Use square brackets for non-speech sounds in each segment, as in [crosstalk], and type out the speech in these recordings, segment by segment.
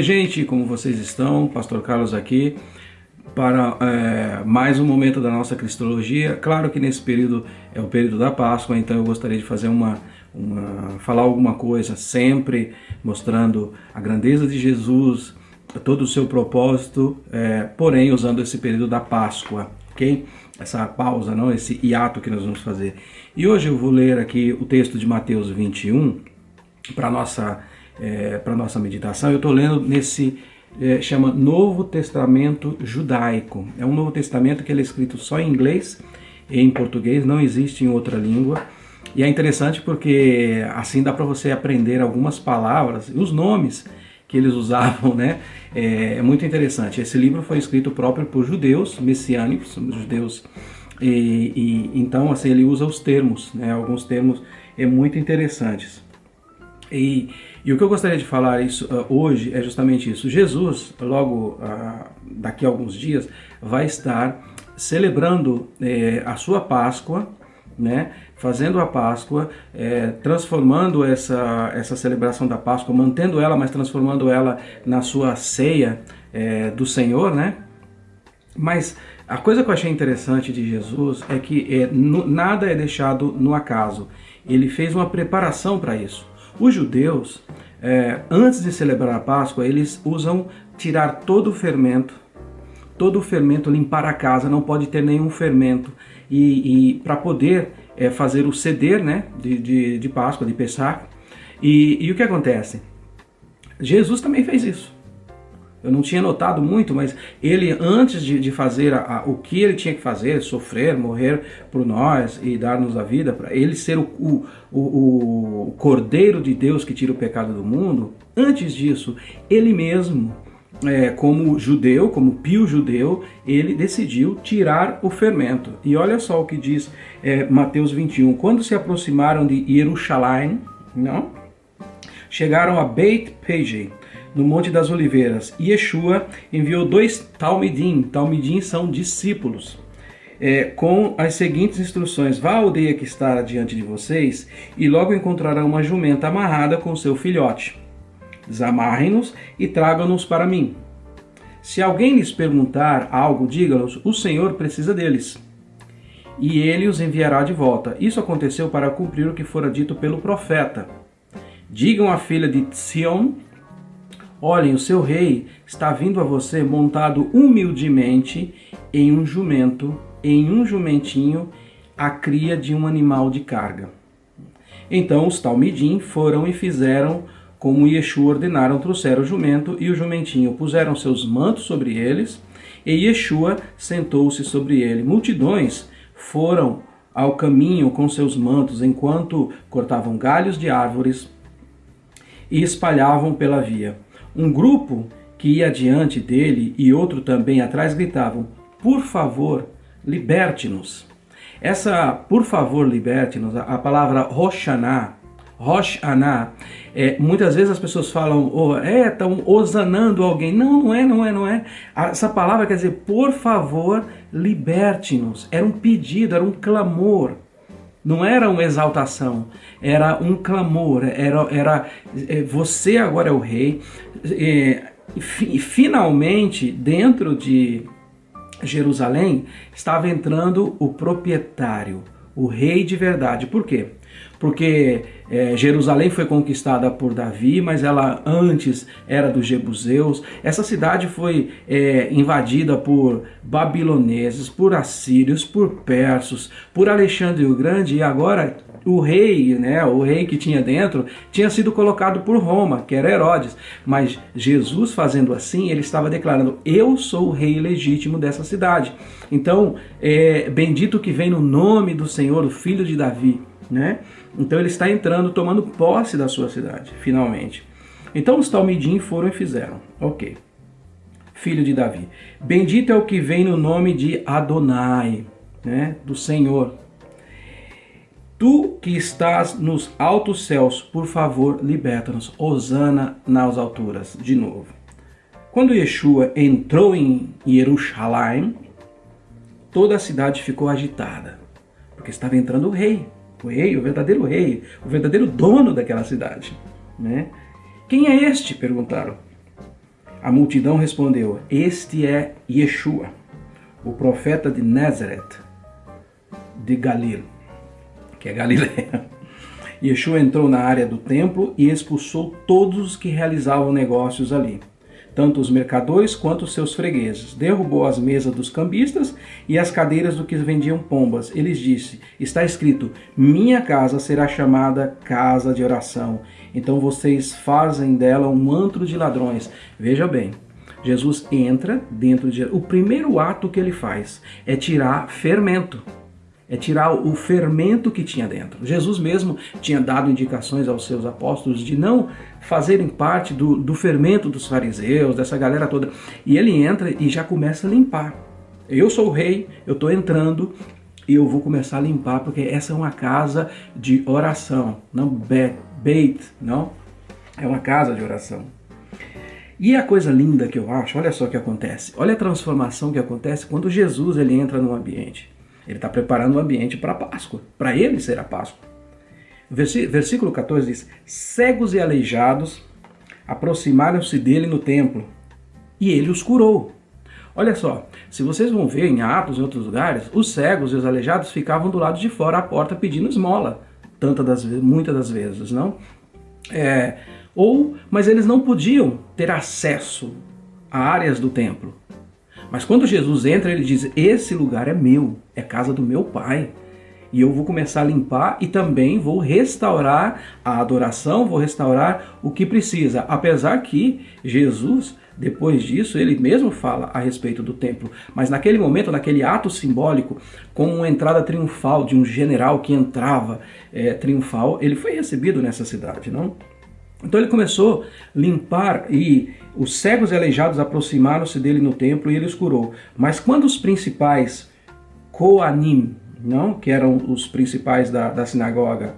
Oi, gente, como vocês estão? Pastor Carlos aqui para é, mais um momento da nossa cristologia. Claro que nesse período é o período da Páscoa, então eu gostaria de fazer uma, uma falar alguma coisa sempre mostrando a grandeza de Jesus, todo o seu propósito, é, porém usando esse período da Páscoa, ok? Essa pausa, não, esse hiato que nós vamos fazer. E hoje eu vou ler aqui o texto de Mateus 21 para nossa é, para nossa meditação. Eu estou lendo nesse é, chama Novo Testamento Judaico. É um Novo Testamento que ele é escrito só em inglês e em português, não existe em outra língua. E é interessante porque assim dá para você aprender algumas palavras e os nomes que eles [laughs] usavam, né? É, é, muito interessante. Esse livro foi escrito próprio por judeus messiânicos, judeus, e, e então assim ele usa os termos, né? Alguns termos é muito interessantes. E, e o que eu gostaria de falar isso, uh, hoje é justamente isso. Jesus, logo uh, daqui a alguns dias, vai estar celebrando eh, a sua Páscoa, né? fazendo a Páscoa, eh, transformando essa, essa celebração da Páscoa, mantendo ela, mas transformando ela na sua ceia eh, do Senhor, né? Mas a coisa que eu achei interessante de Jesus é que é, nada é deixado no acaso. Ele fez uma preparação para isso. Os judeus, é, antes de celebrar a Páscoa, eles usam tirar todo o fermento, todo o fermento, limpar a casa, não pode ter nenhum fermento. E, e para poder é, fazer o ceder né, de, de, de Páscoa, de Pessah. E, e o que acontece? Jesus também fez isso. Eu não tinha notado muito, mas ele, antes de, de fazer a, a, o que ele tinha que fazer, sofrer, morrer por nós e dar-nos a vida, para ele ser o, o, o, o Cordeiro de Deus que tira o pecado do mundo, antes disso, ele mesmo, é, como judeu, como pio judeu, ele decidiu tirar o fermento. E olha só o que diz é, Mateus 21. Quando se aproximaram de Jerusalém, não? chegaram a Beit Pejei, no Monte das Oliveiras. Yeshua enviou dois Talmidim, Talmidim são discípulos, é, com as seguintes instruções: Vá à aldeia que está diante de vocês e logo encontrarão uma jumenta amarrada com seu filhote. Desamarrem-nos e tragam-nos para mim. Se alguém lhes perguntar algo, diga-los: O Senhor precisa deles. E ele os enviará de volta. Isso aconteceu para cumprir o que fora dito pelo profeta. Digam à filha de Sion Olhem, o seu rei está vindo a você montado humildemente em um jumento, em um jumentinho, a cria de um animal de carga. Então os talmidim foram e fizeram como Yeshua ordenaram, trouxeram o jumento e o jumentinho, puseram seus mantos sobre eles, e Yeshua sentou-se sobre ele. Multidões foram ao caminho com seus mantos, enquanto cortavam galhos de árvores e espalhavam pela via. Um grupo que ia adiante dele e outro também atrás gritavam: Por favor, liberte-nos. Essa por favor, liberte-nos, a palavra Roshaná, Roshaná, é, muitas vezes as pessoas falam, oh, é, estão osanando alguém. Não, não é, não é, não é. Essa palavra quer dizer, por favor, liberte-nos. Era um pedido, era um clamor. Não era uma exaltação, era um clamor, era, era é, você agora é o rei. E, e finalmente, dentro de Jerusalém, estava entrando o proprietário, o rei de verdade. Por quê? Porque é, Jerusalém foi conquistada por Davi, mas ela antes era dos Jebuseus. Essa cidade foi é, invadida por babiloneses, por assírios, por persos, por Alexandre o Grande e agora o rei, né, o rei que tinha dentro, tinha sido colocado por Roma, que era Herodes. Mas Jesus fazendo assim, ele estava declarando: Eu sou o rei legítimo dessa cidade. Então, é, bendito que vem no nome do Senhor, o filho de Davi né? Então ele está entrando, tomando posse da sua cidade, finalmente. Então os Talmidim foram e fizeram. Ok. Filho de Davi. Bendito é o que vem no nome de Adonai, né? do Senhor. Tu que estás nos altos céus, por favor, liberta-nos. Osana nas alturas. De novo. Quando Yeshua entrou em Jerusalém, toda a cidade ficou agitada, porque estava entrando o rei, o rei, o verdadeiro rei, o verdadeiro dono daquela cidade. Né? Quem é este? perguntaram. A multidão respondeu: Este é Yeshua, o profeta de Nazareth, de Galil, que é Galileia. [laughs] Yeshua entrou na área do templo e expulsou todos os que realizavam negócios ali, tanto os mercadores quanto os seus fregueses. Derrubou as mesas dos cambistas e as cadeiras do que vendiam pombas. Eles disse: Está escrito: Minha casa será chamada casa de oração. Então vocês fazem dela um antro de ladrões. Veja bem, Jesus entra dentro de. O primeiro ato que ele faz é tirar fermento é tirar o fermento que tinha dentro. Jesus mesmo tinha dado indicações aos seus apóstolos de não fazerem parte do, do fermento dos fariseus, dessa galera toda. E ele entra e já começa a limpar. Eu sou o rei, eu estou entrando e eu vou começar a limpar, porque essa é uma casa de oração, não beit, não? É uma casa de oração. E a coisa linda que eu acho, olha só o que acontece. Olha a transformação que acontece quando Jesus ele entra no ambiente. Ele está preparando o ambiente para a Páscoa. Para ele ser a Páscoa. Versículo 14 diz: Cegos e aleijados aproximaram-se dele no templo e ele os curou. Olha só, se vocês vão ver em Atos e outros lugares, os cegos e os aleijados ficavam do lado de fora da porta pedindo esmola, das, muitas das vezes, não? É, ou, mas eles não podiam ter acesso a áreas do templo. Mas quando Jesus entra, ele diz: Esse lugar é meu, é casa do meu Pai. E eu vou começar a limpar e também vou restaurar a adoração, vou restaurar o que precisa. Apesar que Jesus, depois disso, ele mesmo fala a respeito do templo. Mas naquele momento, naquele ato simbólico, com uma entrada triunfal de um general que entrava é, triunfal, ele foi recebido nessa cidade, não? Então ele começou a limpar e os cegos e aleijados aproximaram-se dele no templo e ele os curou. Mas quando os principais Koanim, não, que eram os principais da, da sinagoga,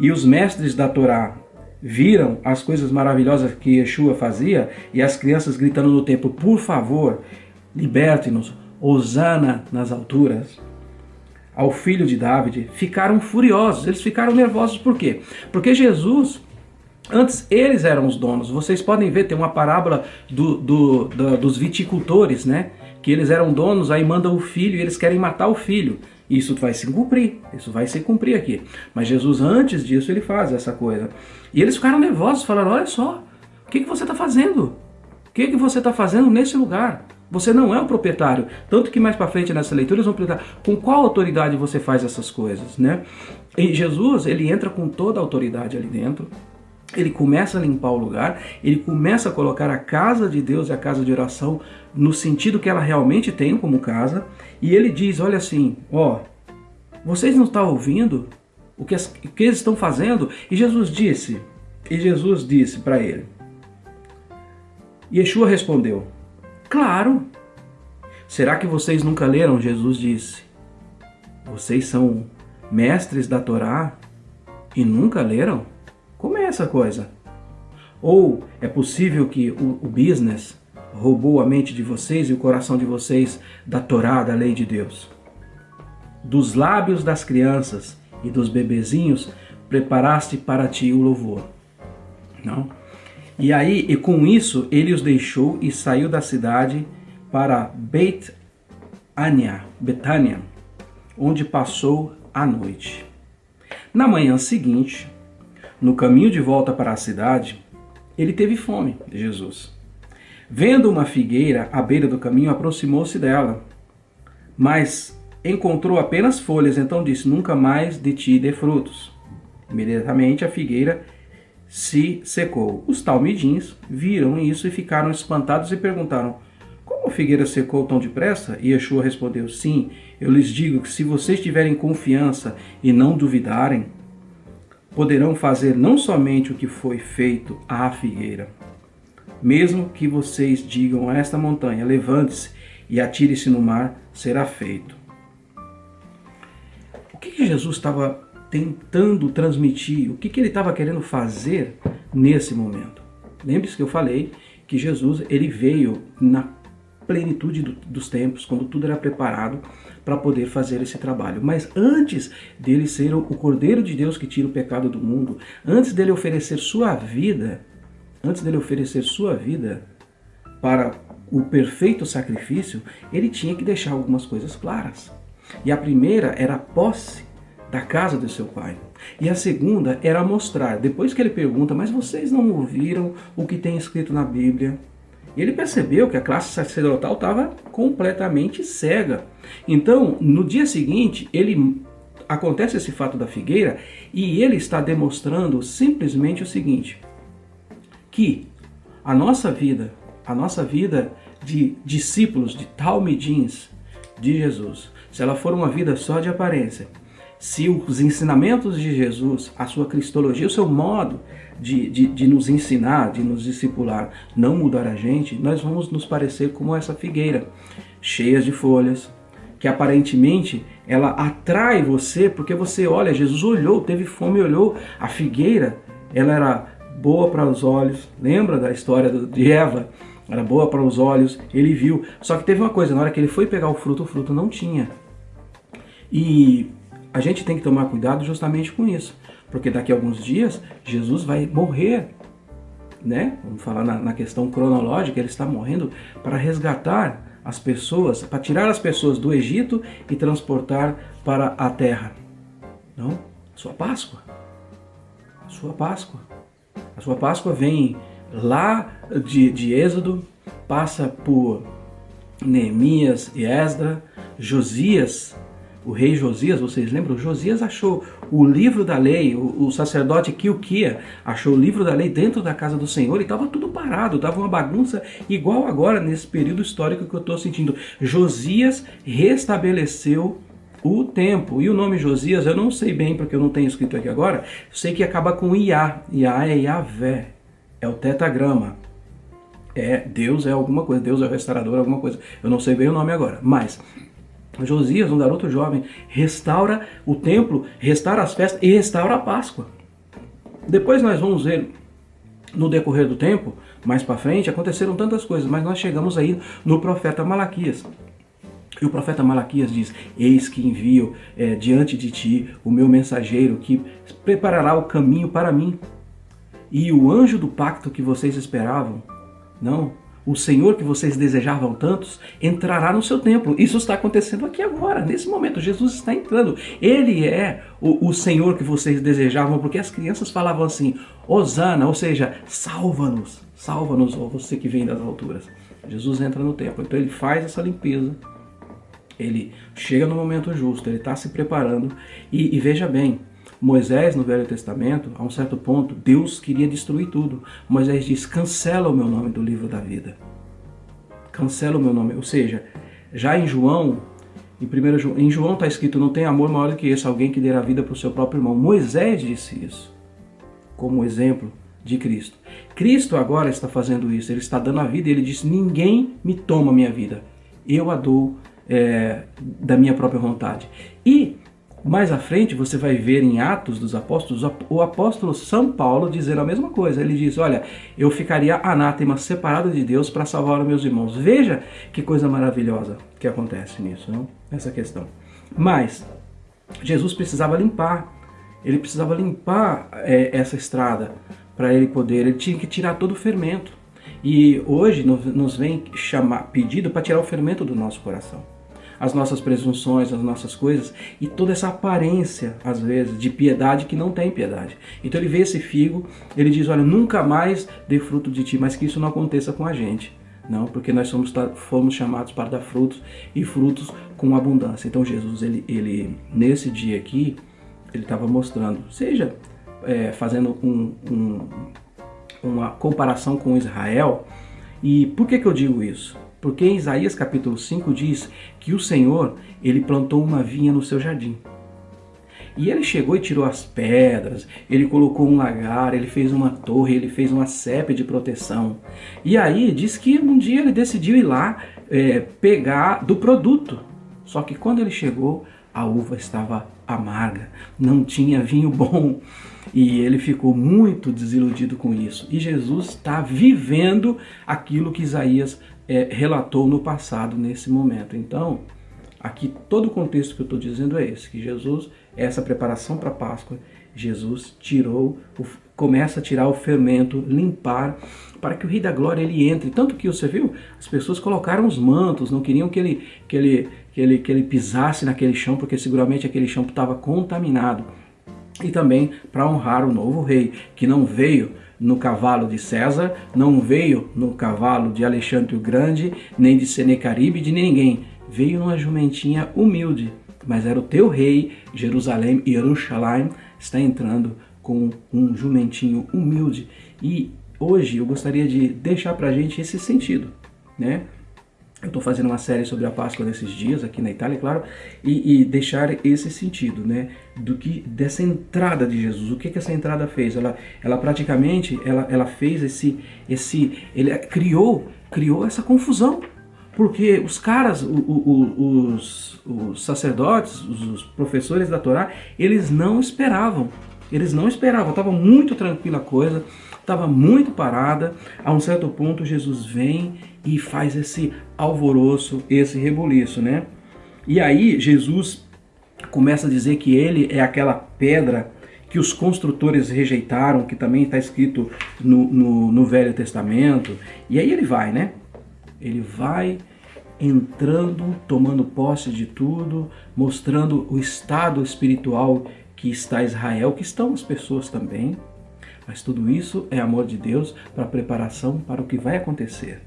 e os mestres da Torá viram as coisas maravilhosas que Yeshua fazia e as crianças gritando no templo, por favor, liberte-nos, Osana nas alturas, ao filho de David, ficaram furiosos, eles ficaram nervosos, por quê? Porque Jesus Antes eles eram os donos. Vocês podem ver, tem uma parábola do, do, do, dos viticultores, né? Que eles eram donos, aí mandam o filho e eles querem matar o filho. Isso vai se cumprir, isso vai se cumprir aqui. Mas Jesus, antes disso, ele faz essa coisa. E eles ficaram nervosos, falaram: Olha só, o que, que você está fazendo? O que, que você está fazendo nesse lugar? Você não é o proprietário. Tanto que mais para frente nessa leitura eles vão perguntar com qual autoridade você faz essas coisas, né? E Jesus, ele entra com toda a autoridade ali dentro ele começa a limpar o lugar, ele começa a colocar a casa de Deus e a casa de oração no sentido que ela realmente tem como casa, e ele diz: Olha assim, ó, vocês não estão ouvindo o que, o que eles estão fazendo? E Jesus disse, e Jesus disse para ele, Yeshua respondeu: Claro. Será que vocês nunca leram? Jesus disse: Vocês são mestres da Torá e nunca leram? Como é essa coisa? Ou é possível que o, o business roubou a mente de vocês e o coração de vocês da Torá, da lei de Deus? Dos lábios das crianças e dos bebezinhos preparaste para ti o louvor. Não? E aí, e com isso, ele os deixou e saiu da cidade para Beit Ania, Betânia, onde passou a noite. Na manhã seguinte, no caminho de volta para a cidade, ele teve fome, Jesus. Vendo uma figueira à beira do caminho, aproximou-se dela, mas encontrou apenas folhas, então disse: Nunca mais de ti dê frutos. Imediatamente a figueira se secou. Os talmidins viram isso e ficaram espantados e perguntaram: Como a figueira secou tão depressa? E Yeshua respondeu: Sim, eu lhes digo que se vocês tiverem confiança e não duvidarem, poderão fazer não somente o que foi feito à figueira, mesmo que vocês digam a esta montanha: levante-se e atire-se no mar, será feito. O que, Jesus estava tentando transmitir? O que ele estava querendo fazer nesse momento? Lembre-se que eu falei que Jesus ele veio na plenitude do, dos tempos, quando tudo era preparado para poder fazer esse trabalho. Mas antes dele ser o Cordeiro de Deus que tira o pecado do mundo, antes dele oferecer sua vida, antes dele oferecer sua vida, para o perfeito sacrifício, ele tinha que deixar algumas coisas claras. E a primeira era a posse da casa do seu pai. E a segunda era mostrar, depois que ele pergunta, mas vocês não ouviram o que tem escrito na Bíblia? Ele percebeu que a classe sacerdotal estava completamente cega. Então, no dia seguinte, ele acontece esse fato da figueira e ele está demonstrando simplesmente o seguinte: que a nossa vida, a nossa vida de discípulos, de talmidins de Jesus, se ela for uma vida só de aparência, se os ensinamentos de Jesus, a sua cristologia, o seu modo de, de, de, nos ensinar, de nos discipular, não mudar a gente, nós vamos nos parecer como essa figueira, cheias de folhas, que aparentemente ela atrai você, porque você olha, Jesus olhou, teve fome olhou, a figueira, ela era boa para os olhos, lembra da história de Eva? Era boa para os olhos, ele viu, só que teve uma coisa, na hora que ele foi pegar o fruto, o fruto não tinha. E a gente tem que tomar cuidado justamente com isso, porque daqui a alguns dias Jesus vai morrer, né? Vamos falar na, na questão cronológica, ele está morrendo para resgatar as pessoas, para tirar as pessoas do Egito e transportar para a terra. Não? Sua Páscoa. Sua Páscoa. A sua Páscoa vem lá de, de Êxodo, passa por Neemias e Esdra, Josias o rei Josias, vocês lembram? Josias achou o livro da lei, o, o sacerdote Kilquia achou o livro da lei dentro da casa do Senhor e estava tudo parado, estava uma bagunça igual agora nesse período histórico que eu estou sentindo. Josias restabeleceu o tempo. E o nome Josias, eu não sei bem porque eu não tenho escrito aqui agora, sei que acaba com Iá. Iá é Yahvé, é o tetagrama. É, Deus é alguma coisa, Deus é o restaurador, alguma coisa. Eu não sei bem o nome agora, mas Josias, um garoto jovem, restaura o templo, restaura as festas e restaura a Páscoa. Depois nós vamos ver no decorrer do tempo, mais para frente, aconteceram tantas coisas, mas nós chegamos aí no profeta Malaquias. E o profeta Malaquias diz: Eis que envio é, diante de ti o meu mensageiro que preparará o caminho para mim. E o anjo do pacto que vocês esperavam, não, o Senhor que vocês desejavam tantos entrará no seu templo. Isso está acontecendo aqui agora, nesse momento. Jesus está entrando. Ele é o, o Senhor que vocês desejavam, porque as crianças falavam assim: Osana, ou seja, salva-nos, salva-nos, ó você que vem das alturas. Jesus entra no templo, então ele faz essa limpeza. Ele chega no momento justo, ele está se preparando. E, e veja bem, Moisés, no Velho Testamento, a um certo ponto, Deus queria destruir tudo. Moisés diz: cancela o meu nome do livro da vida. Cancela o meu nome. Ou seja, já em João, em, primeiro, em João está escrito: não tem amor maior do que esse, alguém que dê a vida para o seu próprio irmão. Moisés disse isso, como exemplo de Cristo. Cristo agora está fazendo isso, ele está dando a vida e ele disse: ninguém me toma minha vida, eu a dou é, da minha própria vontade. E mais à frente você vai ver em Atos dos Apóstolos o apóstolo São Paulo dizer a mesma coisa. Ele diz: Olha, eu ficaria anátema separado de Deus para salvar os meus irmãos. Veja que coisa maravilhosa que acontece nisso, não? nessa questão. Mas Jesus precisava limpar, ele precisava limpar é, essa estrada para ele poder, ele tinha que tirar todo o fermento. E hoje nos vem chamar, pedido para tirar o fermento do nosso coração as nossas presunções, as nossas coisas e toda essa aparência, às vezes, de piedade que não tem piedade. Então ele vê esse figo, ele diz: Olha, nunca mais dê fruto de ti, mas que isso não aconteça com a gente. Não, porque nós somos, fomos chamados para dar frutos e frutos com abundância. Então Jesus, ele, ele nesse dia aqui, ele estava mostrando, seja é, fazendo um, um, uma comparação com Israel. E por que, que eu digo isso? Porque em Isaías capítulo 5 diz que o Senhor, ele plantou uma vinha no seu jardim. E ele chegou e tirou as pedras, ele colocou um lagar, ele fez uma torre, ele fez uma cepa de proteção. E aí diz que um dia ele decidiu ir lá é, pegar do produto. Só que quando ele chegou, a uva estava amarga, não tinha vinho bom. E ele ficou muito desiludido com isso. E Jesus está vivendo aquilo que Isaías é, relatou no passado, nesse momento. Então, aqui todo o contexto que eu estou dizendo é esse, que Jesus, essa preparação para a Páscoa, Jesus tirou, o, começa a tirar o fermento, limpar, para que o Rei da Glória ele entre. Tanto que você viu, as pessoas colocaram os mantos, não queriam que ele, que ele, que ele, que ele pisasse naquele chão, porque seguramente aquele chão estava contaminado. E também para honrar o novo rei, que não veio no cavalo de César, não veio no cavalo de Alexandre o Grande, nem de Senecaribe, de ninguém. Veio numa jumentinha humilde, mas era o teu rei, Jerusalém, Jerusalém, está entrando com um jumentinho humilde. E hoje eu gostaria de deixar para a gente esse sentido, né? Eu estou fazendo uma série sobre a Páscoa nesses dias aqui na Itália, claro, e, e, deixar esse sentido, né, do que dessa entrada de Jesus. O que que essa entrada fez? Ela, ela praticamente, ela, ela fez esse, esse, ele criou, criou essa confusão, porque os caras, o, o, os, os sacerdotes, os professores da Torá, eles não esperavam eles não esperavam, estava muito tranquila a coisa, estava muito parada. A um certo ponto, Jesus vem e faz esse alvoroço, esse rebuliço, né? E aí, Jesus começa a dizer que ele é aquela pedra que os construtores rejeitaram, que também está escrito no, no, no Velho Testamento. E aí ele vai, né? Ele vai entrando, tomando posse de tudo, mostrando o estado espiritual que está Israel, que estão as pessoas também. Mas tudo isso é amor de Deus para preparação para o que vai acontecer.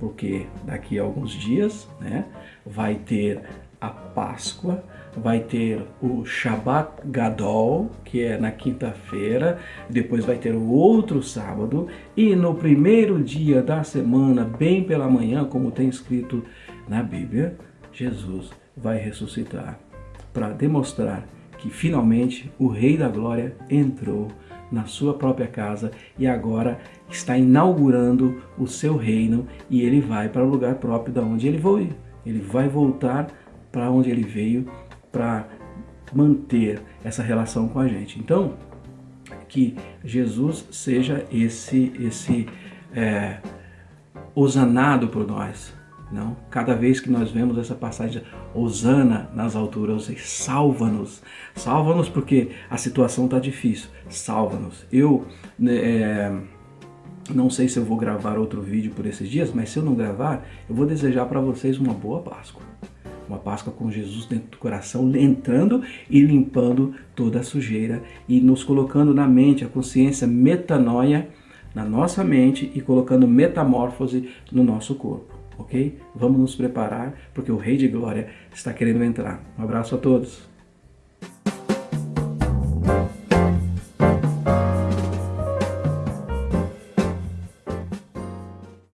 Porque daqui a alguns dias né, vai ter a Páscoa, vai ter o Shabbat Gadol, que é na quinta-feira, depois vai ter o outro sábado, e no primeiro dia da semana, bem pela manhã, como tem escrito na Bíblia, Jesus vai ressuscitar para demonstrar que finalmente o Rei da Glória entrou na sua própria casa e agora está inaugurando o seu reino e ele vai para o lugar próprio da onde ele veio. Ele vai voltar para onde ele veio para manter essa relação com a gente. Então, que Jesus seja esse esse é, osanado por nós, não, cada vez que nós vemos essa passagem, Osana nas alturas, salva-nos, salva-nos porque a situação está difícil, salva-nos. Eu né, é, não sei se eu vou gravar outro vídeo por esses dias, mas se eu não gravar, eu vou desejar para vocês uma boa Páscoa. Uma Páscoa com Jesus dentro do coração, entrando e limpando toda a sujeira e nos colocando na mente a consciência metanoia na nossa mente e colocando metamorfose no nosso corpo ok? Vamos nos preparar porque o Rei de Glória está querendo entrar. Um abraço a todos.